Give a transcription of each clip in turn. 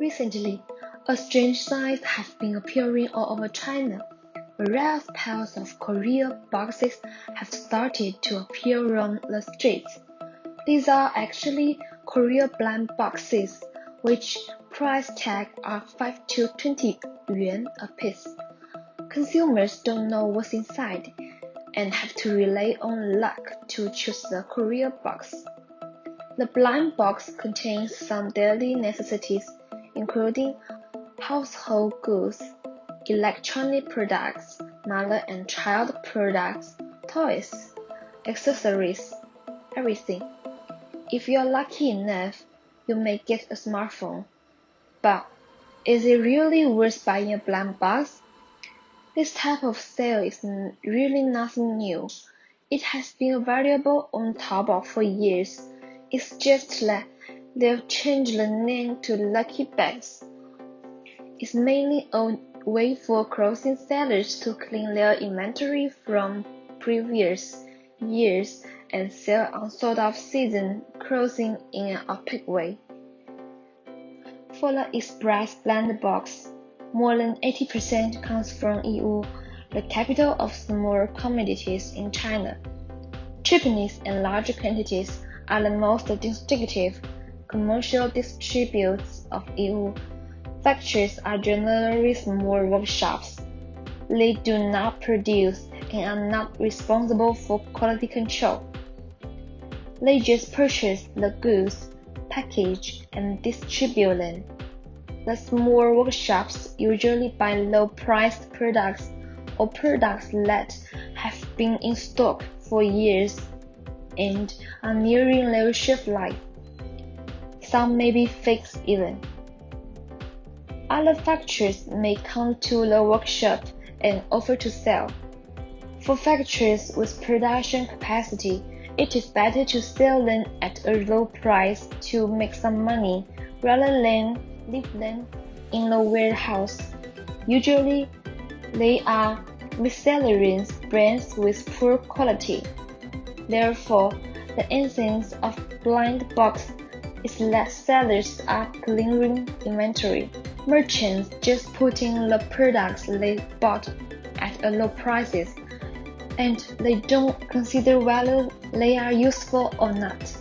Recently, a strange sight has been appearing all over China. Various piles of courier boxes have started to appear on the streets. These are actually courier blind boxes, which price tag are 5 to 20 yuan a piece. Consumers don't know what's inside and have to rely on luck to choose the courier box. The blind box contains some daily necessities including household goods, electronic products, mother and child products, toys, accessories, everything. If you're lucky enough, you may get a smartphone. But is it really worth buying a blind box? This type of sale is really nothing new. It has been available on Taobao for years. It's just that They've changed the name to Lucky Bags. It's mainly a way for clothing sellers to clean their inventory from previous years and sell on unsold off season clothing in an opaque way. For the Express Blind Box, more than 80% comes from Yiwu, the capital of small commodities in China. Cheapness and large quantities are the most distinctive commercial distributors of Yiwu factories are generally small workshops. They do not produce and are not responsible for quality control. They just purchase the goods, package, and distribute them. The small workshops usually buy low-priced products or products that have been in stock for years and are nearing their shelf life. Some may be fixed even. Other factories may come to the workshop and offer to sell. For factories with production capacity, it is better to sell them at a low price to make some money rather than leave them in the warehouse. Usually, they are miscellaneous brands with poor quality. Therefore, the essence of blind box is that sellers are clearing inventory. Merchants just putting the products they bought at a low prices, and they don't consider whether they are useful or not.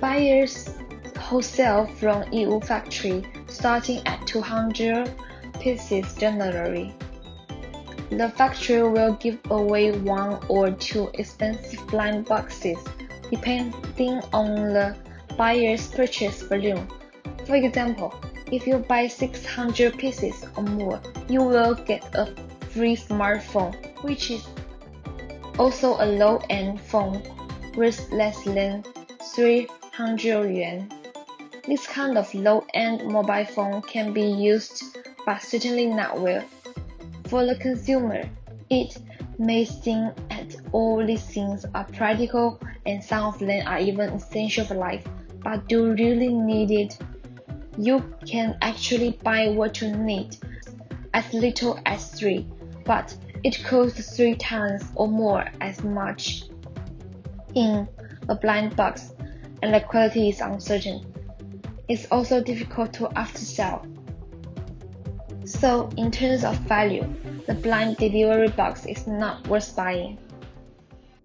Buyers wholesale from Yiwu factory starting at 200 pieces generally. The factory will give away one or two expensive blind boxes depending on the buyer's purchase volume. For example, if you buy 600 pieces or more, you will get a free smartphone, which is also a low-end phone worth less than 300 yuan. This kind of low-end mobile phone can be used, but certainly not well. For the consumer, it may seem that all these things are practical and some of them are even essential for life but do really need it. You can actually buy what you need, as little as three, but it costs three times or more as much in a blind box, and the quality is uncertain. It's also difficult to after-sell. So, in terms of value, the blind delivery box is not worth buying.